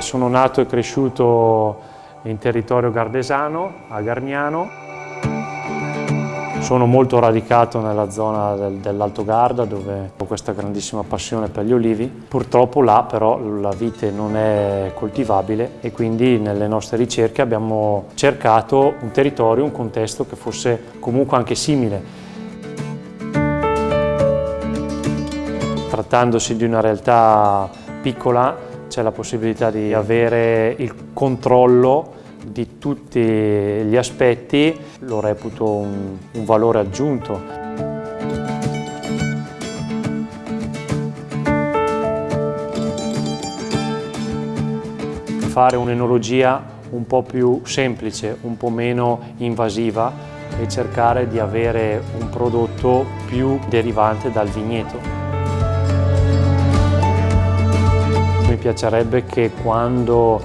sono nato e cresciuto in territorio gardesano, a Garmiano. Sono molto radicato nella zona del, dell'Alto Garda dove ho questa grandissima passione per gli olivi. Purtroppo là però la vite non è coltivabile e quindi nelle nostre ricerche abbiamo cercato un territorio, un contesto che fosse comunque anche simile. Trattandosi di una realtà piccola c'è la possibilità di avere il controllo di tutti gli aspetti, lo reputo un, un valore aggiunto. Fare un'enologia un po' più semplice, un po' meno invasiva e cercare di avere un prodotto più derivante dal vigneto. Piacerebbe che quando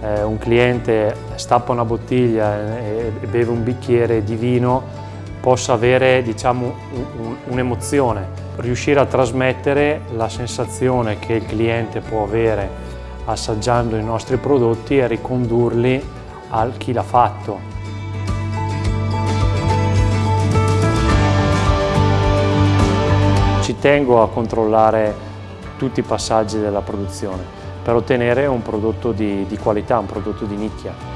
eh, un cliente stappa una bottiglia e, e, beve un bicchiere di vino possa avere diciamo, un'emozione, un riuscire a trasmettere la sensazione che il cliente può avere assaggiando i nostri prodotti e ricondurli a chi l'ha fatto. Ci tengo a controllare tutti i passaggi della produzione per ottenere un prodotto di, di qualità, un prodotto di nicchia.